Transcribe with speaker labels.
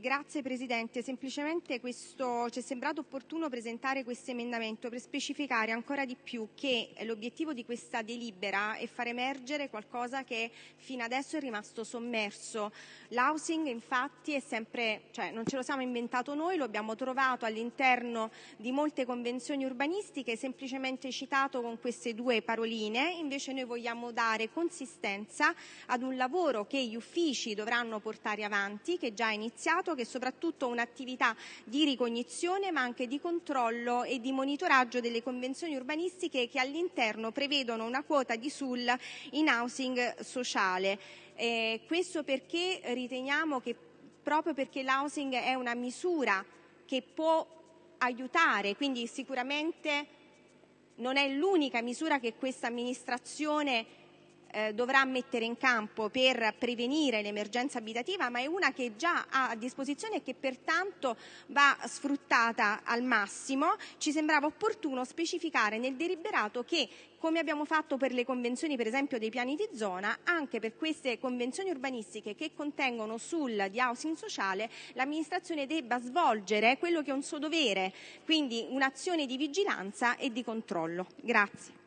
Speaker 1: Grazie Presidente, semplicemente ci è sembrato opportuno presentare questo emendamento per specificare ancora di più che l'obiettivo di questa delibera è far emergere qualcosa che fino adesso è rimasto sommerso. L'housing infatti cioè non ce lo siamo inventato noi, lo abbiamo trovato all'interno di molte convenzioni urbanistiche, semplicemente citato con queste due paroline, invece noi vogliamo dare consistenza ad un lavoro che gli uffici dovranno portare avanti, che già è iniziato iniziato, che è soprattutto un'attività di ricognizione ma anche di controllo e di monitoraggio delle convenzioni urbanistiche che all'interno prevedono una quota di SUL in housing sociale. Eh, questo perché riteniamo che proprio perché l'housing è una misura che può aiutare, quindi sicuramente non è l'unica misura che questa amministrazione dovrà mettere in campo per prevenire l'emergenza abitativa, ma è una che già ha a disposizione e che pertanto va sfruttata al massimo. Ci sembrava opportuno specificare nel deliberato che come abbiamo fatto per le convenzioni per esempio dei piani di zona, anche per queste convenzioni urbanistiche che contengono sul di housing sociale, l'amministrazione debba svolgere quello che è un suo dovere, quindi un'azione di vigilanza e di controllo. Grazie.